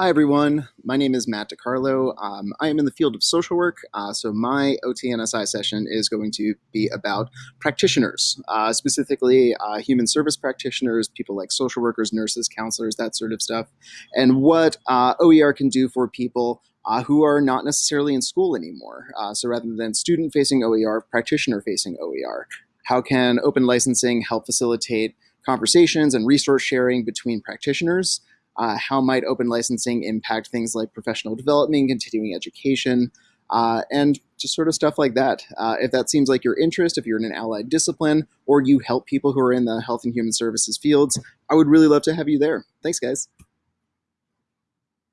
Hi everyone, my name is Matt DeCarlo. Um, I am in the field of social work, uh, so my OTNSI session is going to be about practitioners, uh, specifically uh, human service practitioners, people like social workers, nurses, counselors, that sort of stuff, and what uh, OER can do for people uh, who are not necessarily in school anymore. Uh, so rather than student-facing OER, practitioner-facing OER. How can open licensing help facilitate conversations and resource sharing between practitioners? Uh, how might open licensing impact things like professional development, continuing education, uh, and just sort of stuff like that. Uh, if that seems like your interest, if you're in an allied discipline, or you help people who are in the health and human services fields, I would really love to have you there. Thanks, guys.